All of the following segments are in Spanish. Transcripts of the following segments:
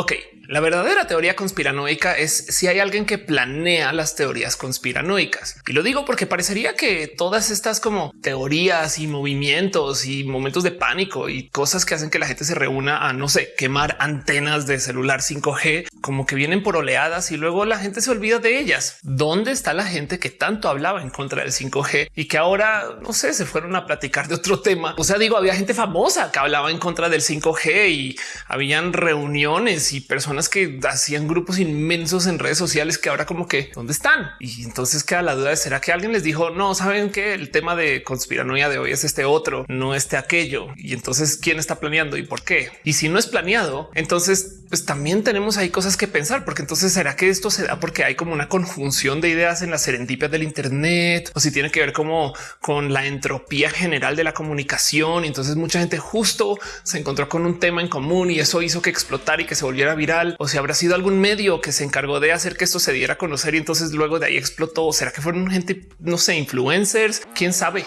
Ok, la verdadera teoría conspiranoica es si hay alguien que planea las teorías conspiranoicas. Y lo digo porque parecería que todas estas como teorías y movimientos y momentos de pánico y cosas que hacen que la gente se reúna a, no sé, quemar antenas de celular 5G, como que vienen por oleadas y luego la gente se olvida de ellas. ¿Dónde está la gente que tanto hablaba en contra del 5G y que ahora, no sé, se fueron a platicar de otro tema? O sea, digo, había gente famosa que hablaba en contra del 5G y habían reuniones y personas que hacían grupos inmensos en redes sociales que ahora como que dónde están. Y entonces queda la duda de será que alguien les dijo no saben que el tema de conspiranoia de hoy es este otro, no este aquello. Y entonces quién está planeando y por qué. Y si no es planeado, entonces pues también tenemos ahí cosas que pensar, porque entonces será que esto se da porque hay como una conjunción de ideas en las serendipias del Internet o si tiene que ver como con la entropía general de la comunicación. Y entonces mucha gente justo se encontró con un tema en común y eso hizo que explotara y que se volviera viral o si habrá sido algún medio que se encargó de hacer que esto se diera a conocer y entonces luego de ahí explotó. ¿O será que fueron gente, no sé, influencers? ¿Quién sabe?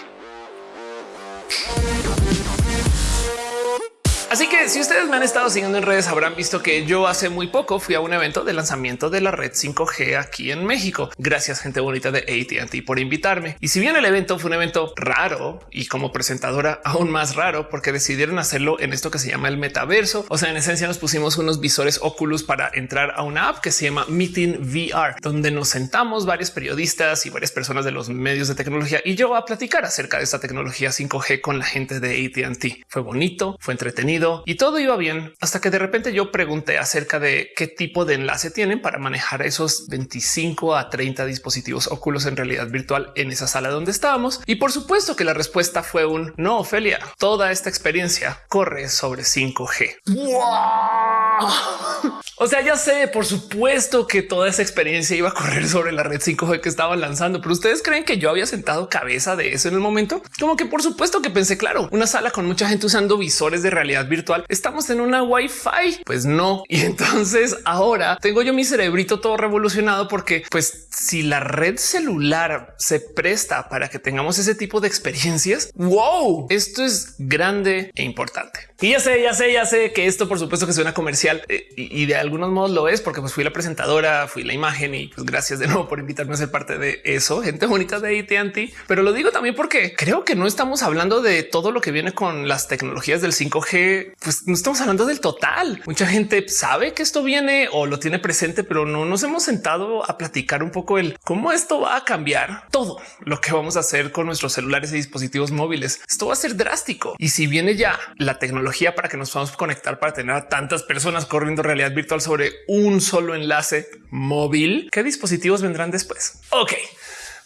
Así que si ustedes me han estado siguiendo en redes habrán visto que yo hace muy poco fui a un evento de lanzamiento de la red 5G aquí en México. Gracias gente bonita de AT&T por invitarme. Y si bien el evento fue un evento raro y como presentadora aún más raro porque decidieron hacerlo en esto que se llama el metaverso. O sea, en esencia nos pusimos unos visores Oculus para entrar a una app que se llama Meeting VR, donde nos sentamos varios periodistas y varias personas de los medios de tecnología y yo a platicar acerca de esta tecnología 5G con la gente de AT&T. Fue bonito, fue entretenido y todo iba bien hasta que de repente yo pregunté acerca de qué tipo de enlace tienen para manejar esos 25 a 30 dispositivos óculos en realidad virtual en esa sala donde estábamos. Y por supuesto que la respuesta fue un no, Ophelia. Toda esta experiencia corre sobre 5G. O sea, ya sé, por supuesto que toda esa experiencia iba a correr sobre la red 5G que estaban lanzando, pero ustedes creen que yo había sentado cabeza de eso en el momento? Como que por supuesto que pensé, claro, una sala con mucha gente usando visores de realidad virtual. Estamos en una Wi-Fi. Pues no. Y entonces ahora tengo yo mi cerebrito todo revolucionado porque pues si la red celular se presta para que tengamos ese tipo de experiencias, wow, esto es grande e importante. Y ya sé, ya sé, ya sé que esto por supuesto que suena comercial eh, y de algunos modos lo es porque pues fui la presentadora, fui la imagen y pues gracias de nuevo por invitarme a ser parte de eso. Gente bonita de AT&T, pero lo digo también porque creo que no estamos hablando de todo lo que viene con las tecnologías del 5G. Pues no estamos hablando del total. Mucha gente sabe que esto viene o lo tiene presente, pero no nos hemos sentado a platicar un poco el cómo esto va a cambiar todo lo que vamos a hacer con nuestros celulares y dispositivos móviles. Esto va a ser drástico. Y si viene ya la tecnología para que nos podamos conectar para tener a tantas personas corriendo realidad virtual sobre un solo enlace móvil. ¿Qué dispositivos vendrán después? Ok.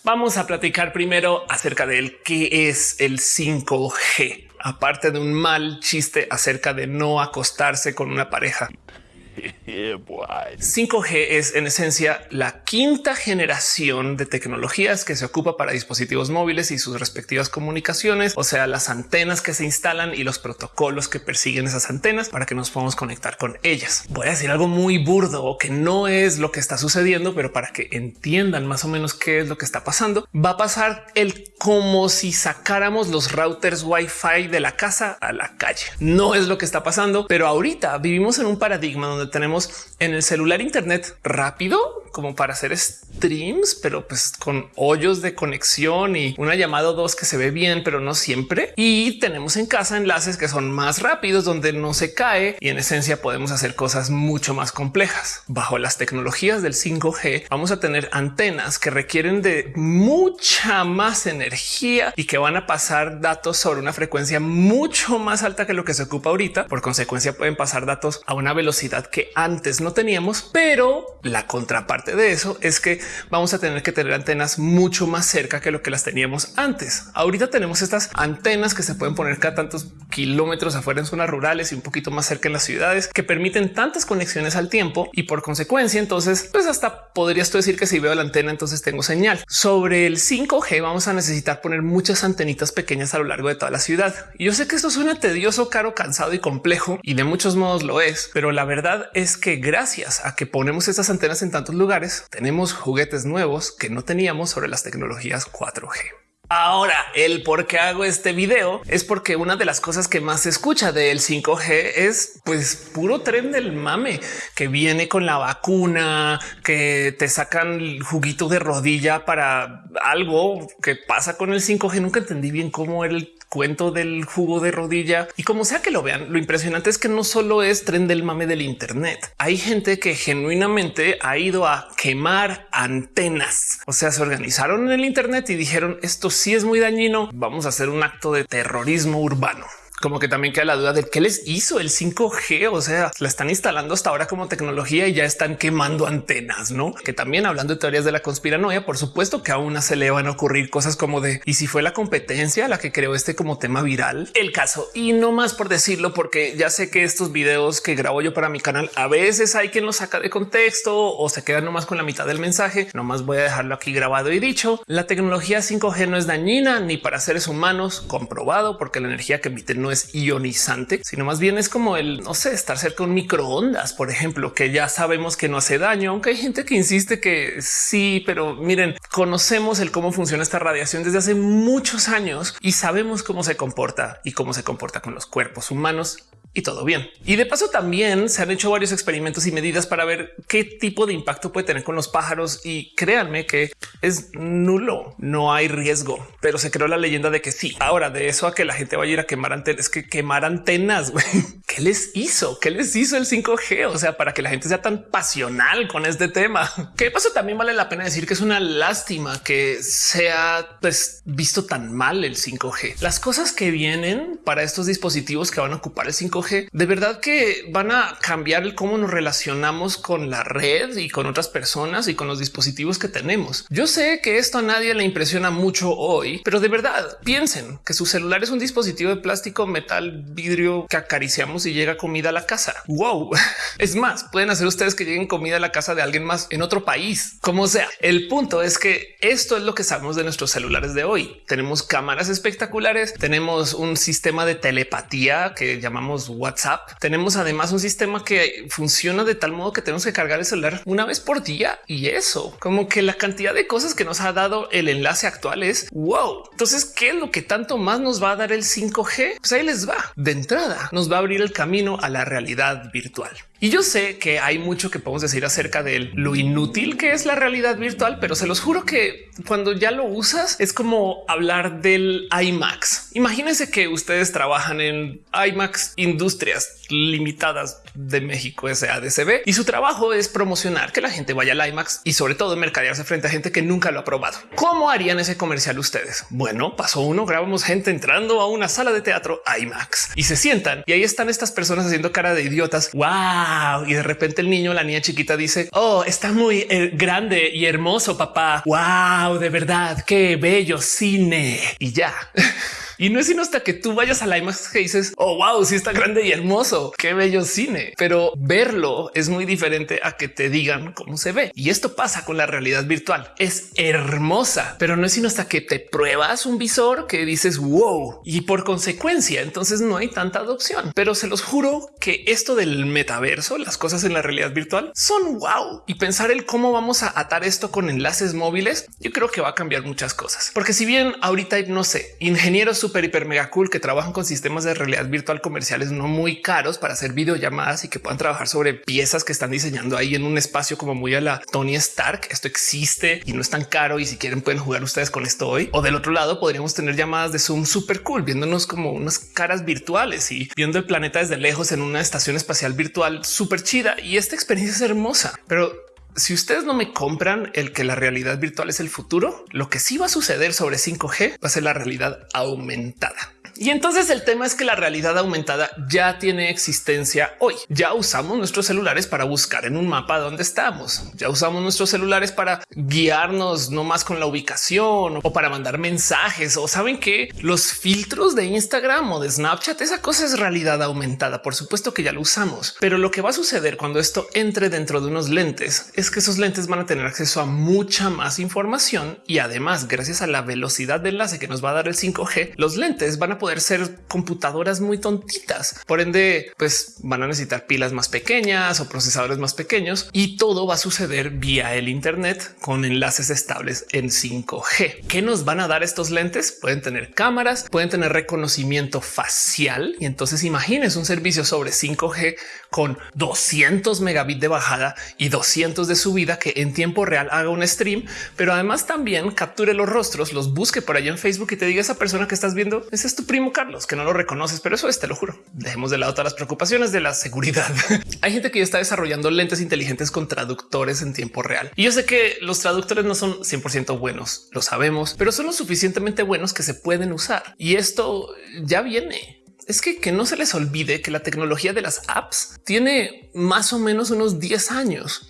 Vamos a platicar primero acerca del qué es el 5G, aparte de un mal chiste acerca de no acostarse con una pareja. 5G es en esencia la quinta generación de tecnologías que se ocupa para dispositivos móviles y sus respectivas comunicaciones, o sea, las antenas que se instalan y los protocolos que persiguen esas antenas para que nos podamos conectar con ellas. Voy a decir algo muy burdo que no es lo que está sucediendo, pero para que entiendan más o menos qué es lo que está pasando, va a pasar el como si sacáramos los routers Wi-Fi de la casa a la calle. No es lo que está pasando, pero ahorita vivimos en un paradigma donde tenemos en el celular Internet rápido como para hacer streams, pero pues con hoyos de conexión y una llamada o dos que se ve bien, pero no siempre. Y tenemos en casa enlaces que son más rápidos, donde no se cae y en esencia podemos hacer cosas mucho más complejas. Bajo las tecnologías del 5G vamos a tener antenas que requieren de mucha más energía y que van a pasar datos sobre una frecuencia mucho más alta que lo que se ocupa ahorita. Por consecuencia pueden pasar datos a una velocidad que antes no teníamos, pero la contraparte de eso es que vamos a tener que tener antenas mucho más cerca que lo que las teníamos antes. Ahorita tenemos estas antenas que se pueden poner cada tantos kilómetros afuera en zonas rurales y un poquito más cerca en las ciudades que permiten tantas conexiones al tiempo y por consecuencia entonces pues hasta podrías tú decir que si veo la antena entonces tengo señal. Sobre el 5G vamos a necesitar poner muchas antenitas pequeñas a lo largo de toda la ciudad. Y yo sé que esto suena tedioso, caro, cansado y complejo y de muchos modos lo es, pero la verdad es que gracias a que ponemos estas antenas en tantos lugares tenemos juguetes nuevos que no teníamos sobre las tecnologías 4G. Ahora, el por qué hago este video es porque una de las cosas que más se escucha del 5G es pues puro tren del mame que viene con la vacuna, que te sacan juguito de rodilla para algo que pasa con el 5G. Nunca entendí bien cómo era el cuento del jugo de rodilla y como sea que lo vean, lo impresionante es que no solo es tren del mame del Internet. Hay gente que genuinamente ha ido a quemar antenas. O sea, se organizaron en el Internet y dijeron esto sí es muy dañino. Vamos a hacer un acto de terrorismo urbano como que también queda la duda de qué les hizo el 5G. O sea, la están instalando hasta ahora como tecnología y ya están quemando antenas, no? Que también hablando de teorías de la conspiranoia, por supuesto que aún se le van a ocurrir cosas como de y si fue la competencia la que creó este como tema viral, el caso y no más por decirlo, porque ya sé que estos videos que grabo yo para mi canal a veces hay quien los saca de contexto o se queda nomás con la mitad del mensaje. Nomás voy a dejarlo aquí grabado y dicho. La tecnología 5G no es dañina ni para seres humanos comprobado porque la energía que emiten no es ionizante, sino más bien es como el no sé, estar cerca de un microondas, por ejemplo, que ya sabemos que no hace daño, aunque hay gente que insiste que sí, pero miren, conocemos el cómo funciona esta radiación desde hace muchos años y sabemos cómo se comporta y cómo se comporta con los cuerpos humanos y todo bien. Y de paso también se han hecho varios experimentos y medidas para ver qué tipo de impacto puede tener con los pájaros y créanme que es nulo, no hay riesgo, pero se creó la leyenda de que sí. Ahora de eso a que la gente vaya a ir a quemar antenas, que quemar antenas, ¿qué les hizo? ¿Qué les hizo el 5G? O sea, para que la gente sea tan pasional con este tema. Que de paso también vale la pena decir que es una lástima que sea pues, visto tan mal el 5G. Las cosas que vienen para estos dispositivos que van a ocupar el 5G de verdad que van a cambiar el cómo nos relacionamos con la red y con otras personas y con los dispositivos que tenemos. Yo sé que esto a nadie le impresiona mucho hoy, pero de verdad piensen que su celular es un dispositivo de plástico, metal, vidrio que acariciamos y llega comida a la casa. Wow. Es más, pueden hacer ustedes que lleguen comida a la casa de alguien más en otro país, como sea. El punto es que esto es lo que sabemos de nuestros celulares de hoy. Tenemos cámaras espectaculares, tenemos un sistema de telepatía que llamamos WhatsApp. Tenemos además un sistema que funciona de tal modo que tenemos que cargar el celular una vez por día y eso como que la cantidad de cosas que nos ha dado el enlace actual es wow. Entonces, ¿qué es lo que tanto más nos va a dar el 5G? Pues ahí les va. De entrada, nos va a abrir el camino a la realidad virtual. Y yo sé que hay mucho que podemos decir acerca de lo inútil que es la realidad virtual, pero se los juro que cuando ya lo usas es como hablar del IMAX. Imagínense que ustedes trabajan en IMAX Industrias Limitadas de México SADCB y su trabajo es promocionar que la gente vaya al IMAX y sobre todo mercadearse frente a gente que nunca lo ha probado. ¿Cómo harían ese comercial ustedes? Bueno, pasó uno, grabamos gente entrando a una sala de teatro IMAX y se sientan y ahí están estas personas haciendo cara de idiotas. Wow y de repente el niño, la niña chiquita dice, oh, está muy eh, grande y hermoso, papá. Wow, de verdad, qué bello cine. Y ya. Y no es sino hasta que tú vayas a la IMAX que dices, oh, wow, sí está grande y hermoso, qué bello cine. Pero verlo es muy diferente a que te digan cómo se ve. Y esto pasa con la realidad virtual. Es hermosa, pero no es sino hasta que te pruebas un visor que dices, wow, y por consecuencia, entonces no hay tanta adopción. Pero se los juro que esto del metaverso, las cosas en la realidad virtual son wow. Y pensar el cómo vamos a atar esto con enlaces móviles, yo creo que va a cambiar muchas cosas. Porque si bien ahorita, no sé, ingenieros súper, hiper, mega cool que trabajan con sistemas de realidad virtual comerciales no muy caros para hacer videollamadas y que puedan trabajar sobre piezas que están diseñando ahí en un espacio como muy a la Tony Stark. Esto existe y no es tan caro. Y si quieren, pueden jugar ustedes con esto hoy. O del otro lado, podríamos tener llamadas de Zoom súper cool, viéndonos como unas caras virtuales y viendo el planeta desde lejos en una estación espacial virtual súper chida. Y esta experiencia es hermosa, pero si ustedes no me compran el que la realidad virtual es el futuro, lo que sí va a suceder sobre 5G va a ser la realidad aumentada. Y entonces el tema es que la realidad aumentada ya tiene existencia hoy. Ya usamos nuestros celulares para buscar en un mapa dónde estamos. Ya usamos nuestros celulares para guiarnos no más con la ubicación o para mandar mensajes o saben que los filtros de Instagram o de Snapchat, esa cosa es realidad aumentada. Por supuesto que ya lo usamos, pero lo que va a suceder cuando esto entre dentro de unos lentes es que esos lentes van a tener acceso a mucha más información y además gracias a la velocidad de enlace que nos va a dar el 5G, los lentes van a poder poder ser computadoras muy tontitas. Por ende, pues van a necesitar pilas más pequeñas o procesadores más pequeños y todo va a suceder vía el Internet con enlaces estables en 5G. ¿Qué nos van a dar estos lentes? Pueden tener cámaras, pueden tener reconocimiento facial y entonces imagines un servicio sobre 5G con 200 megabits de bajada y 200 de subida que en tiempo real haga un stream, pero además también capture los rostros, los busque por allá en Facebook y te diga esa persona que estás viendo, ese es tu Carlos, que no lo reconoces, pero eso es, te lo juro. Dejemos de lado todas las preocupaciones de la seguridad. Hay gente que ya está desarrollando lentes inteligentes con traductores en tiempo real. Y yo sé que los traductores no son 100% buenos, lo sabemos, pero son lo suficientemente buenos que se pueden usar. Y esto ya viene es que, que no se les olvide que la tecnología de las apps tiene más o menos unos 10 años.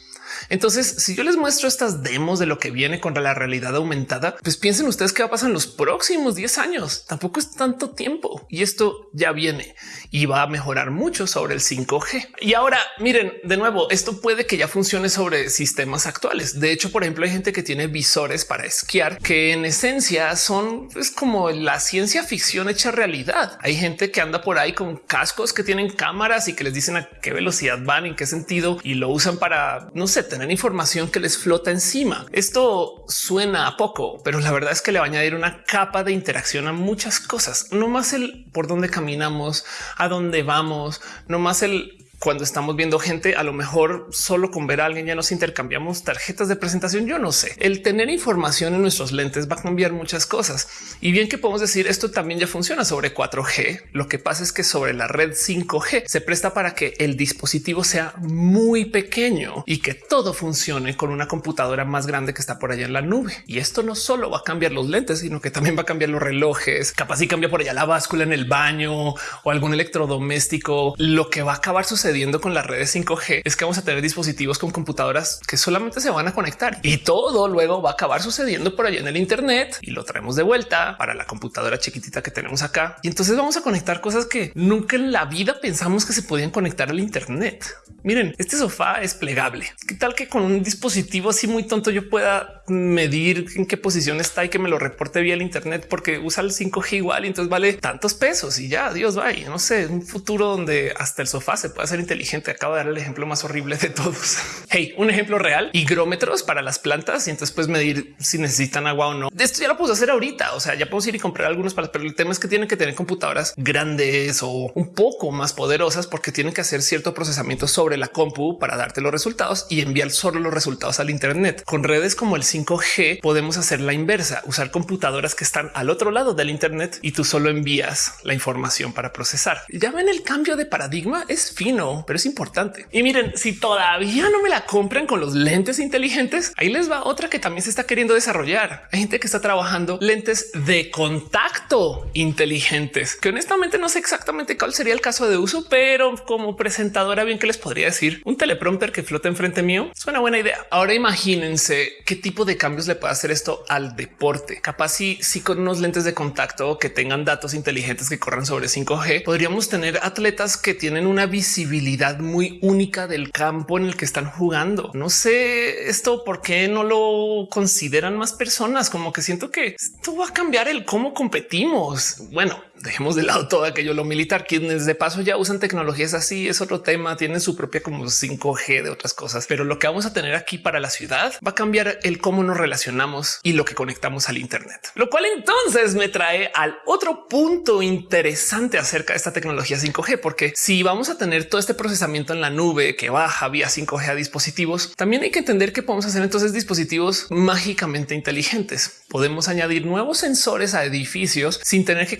Entonces, si yo les muestro estas demos de lo que viene contra la realidad aumentada, pues piensen ustedes qué va a pasar en los próximos 10 años. Tampoco es tanto tiempo y esto ya viene y va a mejorar mucho sobre el 5G. Y ahora miren de nuevo, esto puede que ya funcione sobre sistemas actuales. De hecho, por ejemplo, hay gente que tiene visores para esquiar que en esencia son es como la ciencia ficción hecha realidad. Hay gente que anda por ahí con cascos que tienen cámaras y que les dicen a qué velocidad van, en qué sentido y lo usan para no sé, tener información que les flota encima. Esto suena a poco, pero la verdad es que le va a añadir una capa de interacción a muchas cosas, no más el por dónde caminamos, a dónde vamos, no más el cuando estamos viendo gente, a lo mejor solo con ver a alguien ya nos intercambiamos tarjetas de presentación. Yo no sé. El tener información en nuestros lentes va a cambiar muchas cosas. Y bien que podemos decir esto también ya funciona sobre 4G. Lo que pasa es que sobre la red 5G se presta para que el dispositivo sea muy pequeño y que todo funcione con una computadora más grande que está por allá en la nube. Y esto no solo va a cambiar los lentes, sino que también va a cambiar los relojes. Capaz y cambia por allá la báscula en el baño o algún electrodoméstico. Lo que va a acabar sucediendo con las redes 5G es que vamos a tener dispositivos con computadoras que solamente se van a conectar y todo luego va a acabar sucediendo por allá en el Internet y lo traemos de vuelta para la computadora chiquitita que tenemos acá. Y entonces vamos a conectar cosas que nunca en la vida pensamos que se podían conectar al Internet. Miren, este sofá es plegable. ¿Qué tal que con un dispositivo así muy tonto yo pueda medir en qué posición está y que me lo reporte vía el Internet porque usa el 5G igual y entonces vale tantos pesos y ya Dios vaya. No sé, un futuro donde hasta el sofá se puede hacer inteligente. Acabo de dar el ejemplo más horrible de todos. Hey, un ejemplo real, higrómetros para las plantas y entonces puedes medir si necesitan agua o no. De esto ya lo puedo hacer ahorita. O sea, ya puedo ir y comprar algunos para, pero el tema es que tienen que tener computadoras grandes o un poco más poderosas porque tienen que hacer cierto procesamiento sobre la compu para darte los resultados y enviar solo los resultados al Internet. Con redes como el 5G podemos hacer la inversa, usar computadoras que están al otro lado del Internet y tú solo envías la información para procesar. Ya ven el cambio de paradigma es fino pero es importante. Y miren, si todavía no me la compran con los lentes inteligentes, ahí les va otra que también se está queriendo desarrollar. Hay gente que está trabajando lentes de contacto inteligentes, que honestamente no sé exactamente cuál sería el caso de uso, pero como presentadora bien que les podría decir un teleprompter que flota enfrente mío suena buena idea. Ahora imagínense qué tipo de cambios le puede hacer esto al deporte. Capaz si con unos lentes de contacto que tengan datos inteligentes que corran sobre 5G, podríamos tener atletas que tienen una visibilidad muy única del campo en el que están jugando. No sé esto por qué no lo consideran más personas, como que siento que esto va a cambiar el cómo competimos. Bueno, dejemos de lado todo aquello lo militar, quienes de paso ya usan tecnologías así es otro tema, tienen su propia como 5G de otras cosas, pero lo que vamos a tener aquí para la ciudad va a cambiar el cómo nos relacionamos y lo que conectamos al Internet, lo cual entonces me trae al otro punto interesante acerca de esta tecnología 5G, porque si vamos a tener todo este procesamiento en la nube que baja vía 5G a dispositivos, también hay que entender que podemos hacer entonces dispositivos mágicamente inteligentes. Podemos añadir nuevos sensores a edificios sin tener que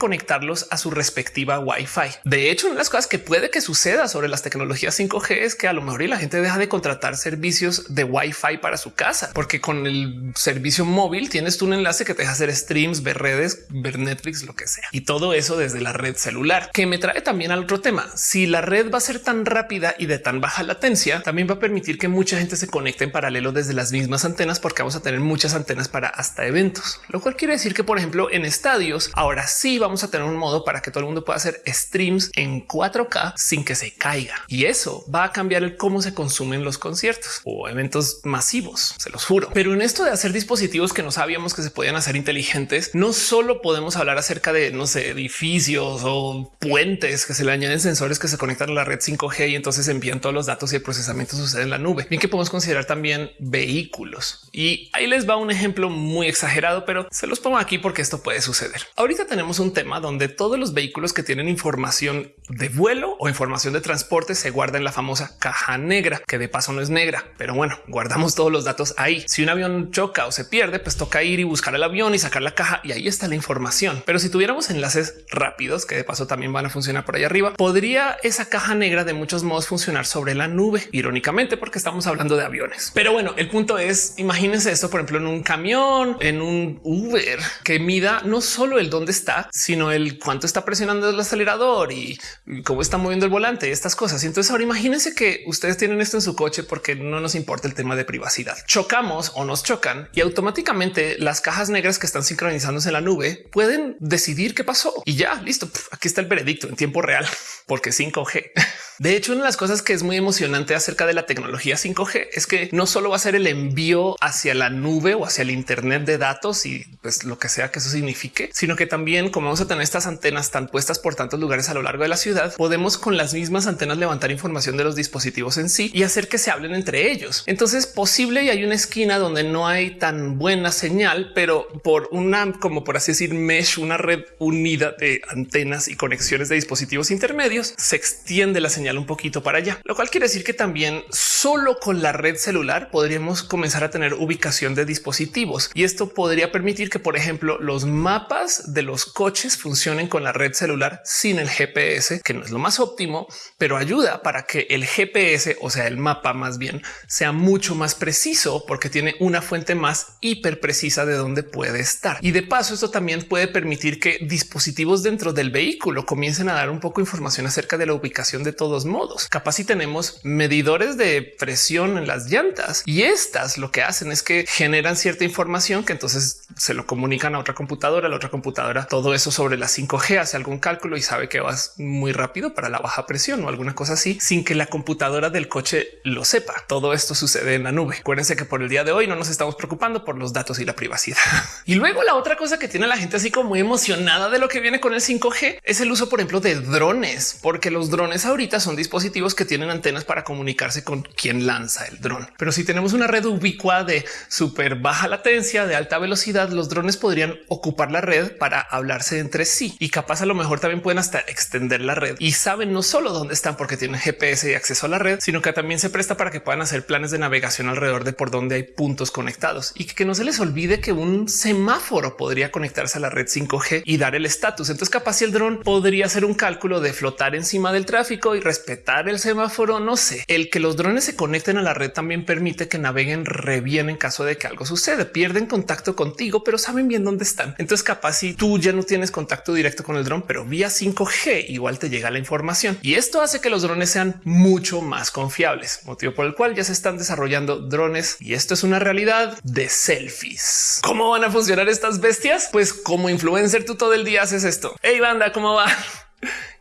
a su respectiva Wi-Fi. De hecho, una de las cosas que puede que suceda sobre las tecnologías 5G es que a lo mejor la gente deja de contratar servicios de Wi-Fi para su casa, porque con el servicio móvil tienes tú un enlace que te deja hacer streams, ver redes, ver Netflix, lo que sea. Y todo eso desde la red celular, que me trae también al otro tema. Si la red va a ser tan rápida y de tan baja latencia, también va a permitir que mucha gente se conecte en paralelo desde las mismas antenas, porque vamos a tener muchas antenas para hasta eventos, lo cual quiere decir que, por ejemplo, en estadios, ahora sí vamos a tener un modo para que todo el mundo pueda hacer streams en 4K sin que se caiga. Y eso va a cambiar el cómo se consumen los conciertos o eventos masivos, se los juro. Pero en esto de hacer dispositivos que no sabíamos que se podían hacer inteligentes, no solo podemos hablar acerca de, no sé, edificios o puentes que se le añaden sensores que se conectan a la red 5G y entonces envían todos los datos y el procesamiento sucede en la nube. Bien que podemos considerar también vehículos. Y ahí les va un ejemplo muy exagerado, pero se los pongo aquí porque esto puede suceder. Ahorita tenemos un tema donde todos los vehículos que tienen información de vuelo o información de transporte se guarda en la famosa caja negra, que de paso no es negra, pero bueno, guardamos todos los datos ahí. Si un avión choca o se pierde, pues toca ir y buscar el avión y sacar la caja y ahí está la información. Pero si tuviéramos enlaces rápidos, que de paso también van a funcionar por ahí arriba, podría esa caja negra de muchos modos funcionar sobre la nube, irónicamente, porque estamos hablando de aviones. Pero bueno, el punto es, imagínense esto, por ejemplo, en un camión, en un Uber, que mida no solo el dónde está, sino el cuánto está presionando el acelerador y cómo está moviendo el volante, estas cosas. Y entonces ahora imagínense que ustedes tienen esto en su coche porque no nos importa el tema de privacidad. Chocamos o nos chocan y automáticamente las cajas negras que están sincronizándose en la nube pueden decidir qué pasó y ya listo. Aquí está el veredicto en tiempo real porque 5G. De hecho, una de las cosas que es muy emocionante acerca de la tecnología 5G es que no solo va a ser el envío hacia la nube o hacia el Internet de datos y pues lo que sea que eso signifique, sino que también como vamos a tener estas antenas tan puestas por tantos lugares a lo largo de la ciudad, podemos con las mismas antenas levantar información de los dispositivos en sí y hacer que se hablen entre ellos. Entonces posible y hay una esquina donde no hay tan buena señal, pero por una, como por así decir, mesh, una red unida de antenas y conexiones de dispositivos intermedios, se extiende la señal un poquito para allá, lo cual quiere decir que también solo con la red celular podríamos comenzar a tener ubicación de dispositivos y esto podría permitir que, por ejemplo, los mapas de los coches funcionen con la red celular sin el GPS, que no es lo más óptimo, pero ayuda para que el GPS, o sea, el mapa más bien, sea mucho más preciso porque tiene una fuente más hiper precisa de dónde puede estar. Y de paso, esto también puede permitir que dispositivos dentro del vehículo comiencen a dar un poco información acerca de la ubicación de todo modos. Capaz si tenemos medidores de presión en las llantas y estas lo que hacen es que generan cierta información que entonces se lo comunican a otra computadora, la otra computadora, todo eso sobre la 5G hace algún cálculo y sabe que vas muy rápido para la baja presión o alguna cosa así sin que la computadora del coche lo sepa. Todo esto sucede en la nube. Acuérdense que por el día de hoy no nos estamos preocupando por los datos y la privacidad. y luego la otra cosa que tiene la gente así como muy emocionada de lo que viene con el 5G es el uso, por ejemplo, de drones, porque los drones ahorita son dispositivos que tienen antenas para comunicarse con quien lanza el dron. Pero si tenemos una red ubicua de súper baja latencia, de alta velocidad, los drones podrían ocupar la red para hablarse entre sí y capaz a lo mejor también pueden hasta extender la red y saben no solo dónde están porque tienen GPS y acceso a la red, sino que también se presta para que puedan hacer planes de navegación alrededor de por donde hay puntos conectados y que no se les olvide que un semáforo podría conectarse a la red 5G y dar el estatus. Entonces capaz si el dron podría hacer un cálculo de flotar encima del tráfico y respetar el semáforo, no sé. El que los drones se conecten a la red también permite que naveguen re bien en caso de que algo suceda. Pierden contacto contigo, pero saben bien dónde están. Entonces capaz si tú ya no tienes contacto directo con el dron, pero vía 5G igual te llega la información. Y esto hace que los drones sean mucho más confiables, motivo por el cual ya se están desarrollando drones y esto es una realidad de selfies. ¿Cómo van a funcionar estas bestias? Pues como influencer tú todo el día haces esto. Hey banda, ¿cómo va?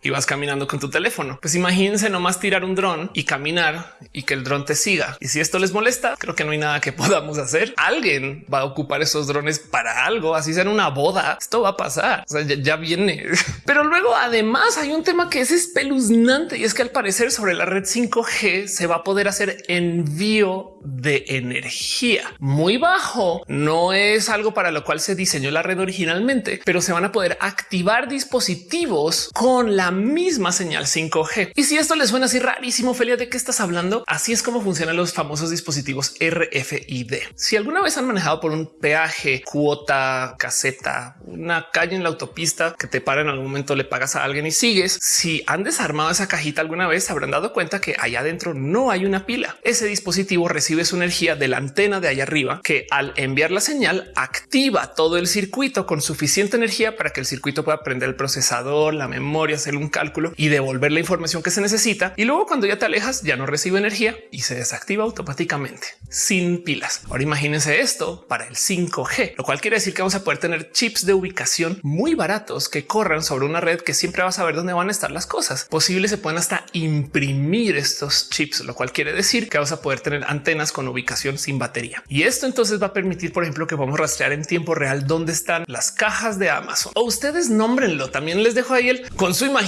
Y vas caminando con tu teléfono. Pues imagínense nomás tirar un dron y caminar y que el dron te siga. Y si esto les molesta, creo que no hay nada que podamos hacer. Alguien va a ocupar esos drones para algo, así sea en una boda. Esto va a pasar. O sea, ya, ya viene. Pero luego además hay un tema que es espeluznante y es que al parecer sobre la red 5G se va a poder hacer envío de energía muy bajo. No es algo para lo cual se diseñó la red originalmente, pero se van a poder activar dispositivos con la misma señal 5G. Y si esto les suena así rarísimo, Felia, ¿de qué estás hablando? Así es como funcionan los famosos dispositivos RFID. Si alguna vez han manejado por un peaje, cuota, caseta, una calle en la autopista que te para en algún momento, le pagas a alguien y sigues. Si han desarmado esa cajita alguna vez, habrán dado cuenta que allá adentro no hay una pila. Ese dispositivo recibe su energía de la antena de allá arriba, que al enviar la señal activa todo el circuito con suficiente energía para que el circuito pueda prender el procesador, la memoria, hacer un un cálculo y devolver la información que se necesita. Y luego cuando ya te alejas, ya no recibe energía y se desactiva automáticamente sin pilas. Ahora imagínense esto para el 5G, lo cual quiere decir que vamos a poder tener chips de ubicación muy baratos que corran sobre una red que siempre va a saber dónde van a estar las cosas. Posible se pueden hasta imprimir estos chips, lo cual quiere decir que vamos a poder tener antenas con ubicación sin batería. Y esto entonces va a permitir, por ejemplo, que vamos a rastrear en tiempo real dónde están las cajas de Amazon o ustedes nómbrenlo. También les dejo ahí el con su imaginación.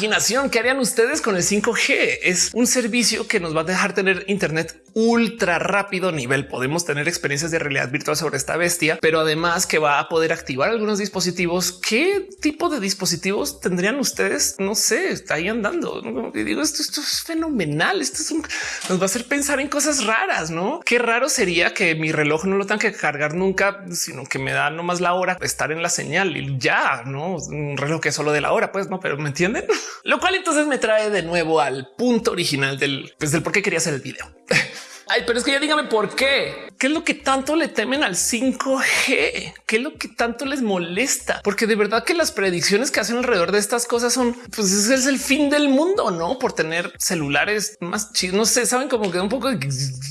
¿Qué harían ustedes con el 5G? Es un servicio que nos va a dejar tener Internet ultra rápido nivel. Podemos tener experiencias de realidad virtual sobre esta bestia, pero además que va a poder activar algunos dispositivos. ¿Qué tipo de dispositivos tendrían ustedes? No sé, está ahí andando. Y digo, esto, esto es fenomenal. Esto es un, nos va a hacer pensar en cosas raras, ¿no? Qué raro sería que mi reloj no lo tenga que cargar nunca, sino que me da nomás la hora estar en la señal y ya, ¿no? Un reloj que es solo de la hora, pues no, pero ¿me entienden? Lo cual entonces me trae de nuevo al punto original del, pues, del por qué quería hacer el video. Ay, pero es que ya dígame por qué. ¿Qué es lo que tanto le temen al 5G? ¿Qué es lo que tanto les molesta? Porque de verdad que las predicciones que hacen alrededor de estas cosas son, pues es el fin del mundo, ¿no? Por tener celulares más chidos. No sé, saben como que un poco de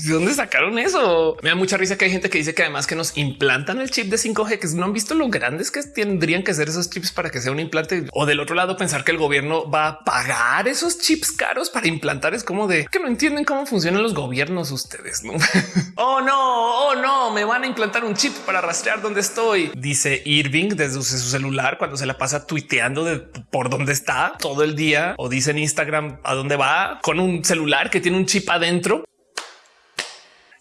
dónde sacaron eso. Me da mucha risa que hay gente que dice que además que nos implantan el chip de 5G, que no han visto lo grandes que tendrían que ser esos chips para que sea un implante. O del otro lado pensar que el gobierno va a pagar esos chips caros para implantar es como de que no entienden cómo funcionan los gobiernos ustedes. ¿no? oh no, oh no, me van a implantar un chip para rastrear dónde estoy. Dice Irving desde su celular cuando se la pasa tuiteando de por dónde está todo el día o dice en Instagram a dónde va con un celular que tiene un chip adentro.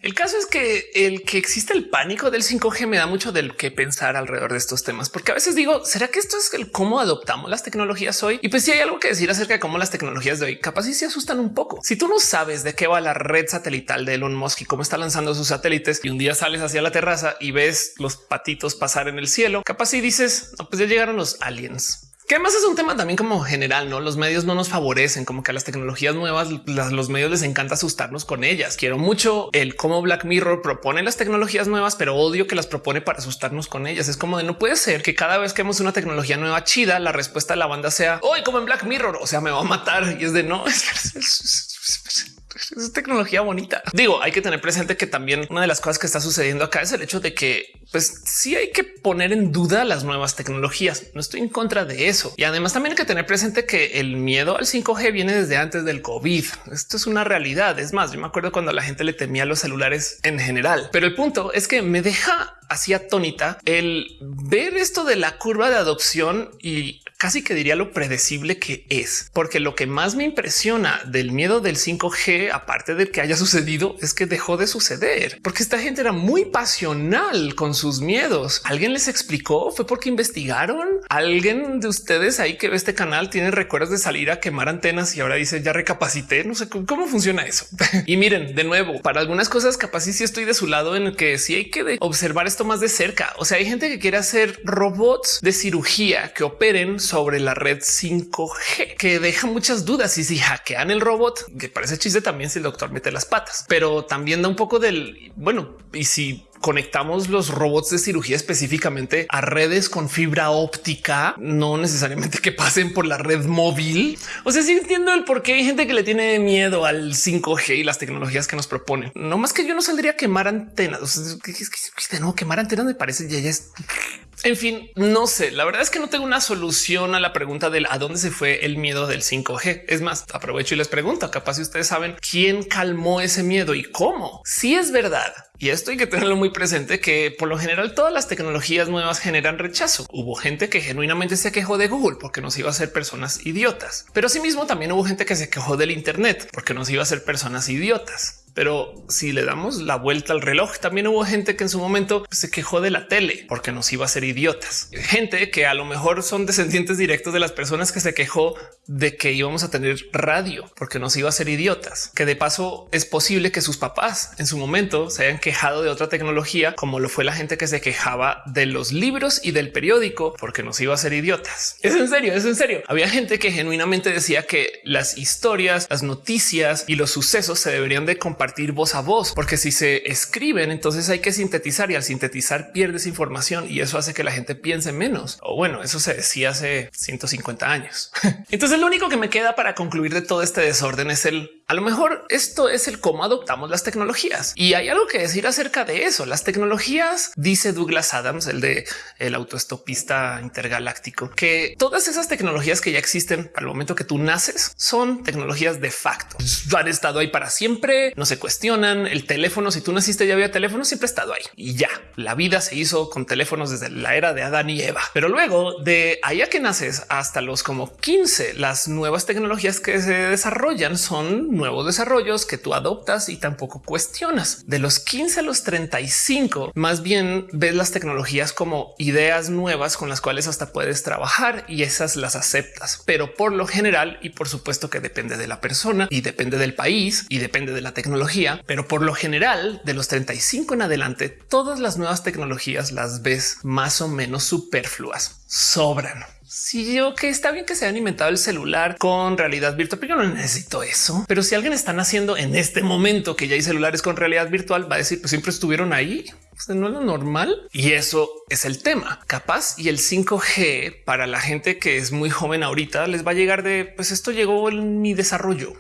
El caso es que el que existe el pánico del 5G me da mucho del que pensar alrededor de estos temas, porque a veces digo, ¿será que esto es el cómo adoptamos las tecnologías hoy? Y pues si hay algo que decir acerca de cómo las tecnologías de hoy capaz si se asustan un poco. Si tú no sabes de qué va la red satelital de Elon Musk y cómo está lanzando sus satélites y un día sales hacia la terraza y ves los patitos pasar en el cielo, capaz si dices, no, pues ya llegaron los aliens. Que además es un tema también como general, no los medios no nos favorecen, como que a las tecnologías nuevas, los medios les encanta asustarnos con ellas. Quiero mucho el cómo Black Mirror propone las tecnologías nuevas, pero odio que las propone para asustarnos con ellas. Es como de no puede ser que cada vez que vemos una tecnología nueva chida, la respuesta de la banda sea hoy como en Black Mirror, o sea, me va a matar y es de no. es tecnología bonita. Digo, hay que tener presente que también una de las cosas que está sucediendo acá es el hecho de que pues sí hay que poner en duda las nuevas tecnologías. No estoy en contra de eso. Y además también hay que tener presente que el miedo al 5G viene desde antes del COVID. Esto es una realidad. Es más, yo me acuerdo cuando la gente le temía los celulares en general. Pero el punto es que me deja así atónita el ver esto de la curva de adopción y casi que diría lo predecible que es, porque lo que más me impresiona del miedo del 5G, aparte de que haya sucedido, es que dejó de suceder, porque esta gente era muy pasional con sus miedos. ¿Alguien les explicó? ¿Fue porque investigaron? ¿Alguien de ustedes ahí que ve este canal tiene recuerdos de salir a quemar antenas y ahora dice ya recapacité? No sé cómo funciona eso. y miren, de nuevo, para algunas cosas capaz sí, estoy de su lado en el que sí hay que observar esto más de cerca. O sea, hay gente que quiere hacer robots de cirugía que operen sobre la red 5G, que deja muchas dudas y si hackean el robot, que parece chiste también si el doctor mete las patas, pero también da un poco del bueno, y si conectamos los robots de cirugía específicamente a redes con fibra óptica, no necesariamente que pasen por la red móvil. O sea, sí entiendo el por qué hay gente que le tiene miedo al 5G y las tecnologías que nos proponen. No más que yo no saldría a quemar antenas. O sea, que no quemar antenas me parece ya, ya es en fin, no sé. La verdad es que no tengo una solución a la pregunta del a dónde se fue el miedo del 5G. Es más, aprovecho y les pregunto, capaz si ustedes saben quién calmó ese miedo y cómo. Si es verdad y esto hay que tenerlo muy presente que por lo general todas las tecnologías nuevas generan rechazo. Hubo gente que genuinamente se quejó de Google porque nos iba a ser personas idiotas, pero asimismo también hubo gente que se quejó del Internet porque nos iba a ser personas idiotas. Pero si le damos la vuelta al reloj, también hubo gente que en su momento se quejó de la tele porque nos iba a ser idiotas. Gente que a lo mejor son descendientes directos de las personas que se quejó de que íbamos a tener radio porque nos iba a ser idiotas. Que de paso es posible que sus papás en su momento se hayan quejado de otra tecnología, como lo fue la gente que se quejaba de los libros y del periódico porque nos iba a ser idiotas. Es en serio, es en serio. Había gente que genuinamente decía que las historias, las noticias y los sucesos se deberían de compartir compartir voz a voz, porque si se escriben, entonces hay que sintetizar y al sintetizar pierdes información y eso hace que la gente piense menos. O bueno, eso se decía hace 150 años. entonces lo único que me queda para concluir de todo este desorden es el a lo mejor esto es el cómo adoptamos las tecnologías y hay algo que decir acerca de eso. Las tecnologías, dice Douglas Adams, el de el autoestopista intergaláctico, que todas esas tecnologías que ya existen al momento que tú naces son tecnologías de facto. Han estado ahí para siempre, no se cuestionan. El teléfono, si tú naciste ya había teléfono, siempre ha estado ahí y ya la vida se hizo con teléfonos desde la era de Adán y Eva. Pero luego de allá que naces hasta los como 15, las nuevas tecnologías que se desarrollan son nuevos desarrollos que tú adoptas y tampoco cuestionas. De los 15 a los 35, más bien ves las tecnologías como ideas nuevas con las cuales hasta puedes trabajar y esas las aceptas. Pero por lo general, y por supuesto que depende de la persona y depende del país y depende de la tecnología, pero por lo general de los 35 en adelante, todas las nuevas tecnologías las ves más o menos superfluas, sobran. Si yo que está bien que se haya inventado el celular con realidad virtual, pero yo no necesito eso. Pero si alguien está haciendo en este momento que ya hay celulares con realidad virtual, va a decir pues siempre estuvieron ahí. no es lo normal y eso es el tema. Capaz y el 5G para la gente que es muy joven ahorita les va a llegar de pues esto llegó en mi desarrollo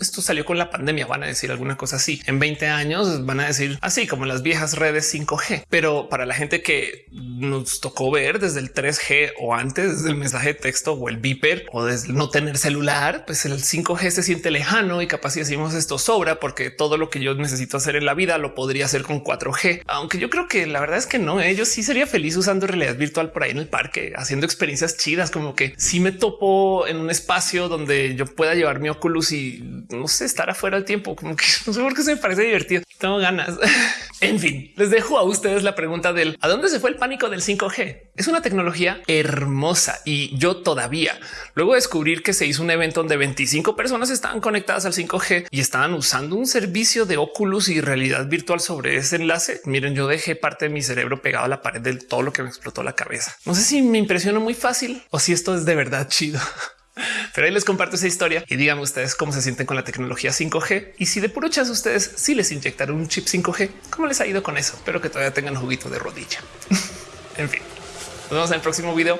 esto salió con la pandemia, van a decir alguna cosa así. En 20 años van a decir así como las viejas redes 5G. Pero para la gente que nos tocó ver desde el 3G o antes, desde el mensaje de texto o el beeper o desde no tener celular, pues el 5G se siente lejano y capaz si decimos esto sobra porque todo lo que yo necesito hacer en la vida lo podría hacer con 4G. Aunque yo creo que la verdad es que no, ¿eh? yo sí sería feliz usando realidad virtual por ahí en el parque, haciendo experiencias chidas, como que si me topo en un espacio donde yo pueda llevar mi Oculus y no sé, estar afuera al tiempo, como que no sé por qué se me parece divertido. Tengo ganas. en fin, les dejo a ustedes la pregunta del a dónde se fue el pánico del 5G. Es una tecnología hermosa y yo todavía luego descubrir que se hizo un evento donde 25 personas estaban conectadas al 5G y estaban usando un servicio de Oculus y realidad virtual sobre ese enlace. Miren, yo dejé parte de mi cerebro pegado a la pared de todo lo que me explotó la cabeza. No sé si me impresionó muy fácil o si esto es de verdad chido. Pero ahí les comparto esa historia y díganme ustedes cómo se sienten con la tecnología 5G y si de puro chas ustedes si les inyectaron un chip 5G, cómo les ha ido con eso. Espero que todavía tengan juguito de rodilla. en fin, nos vemos en el próximo video.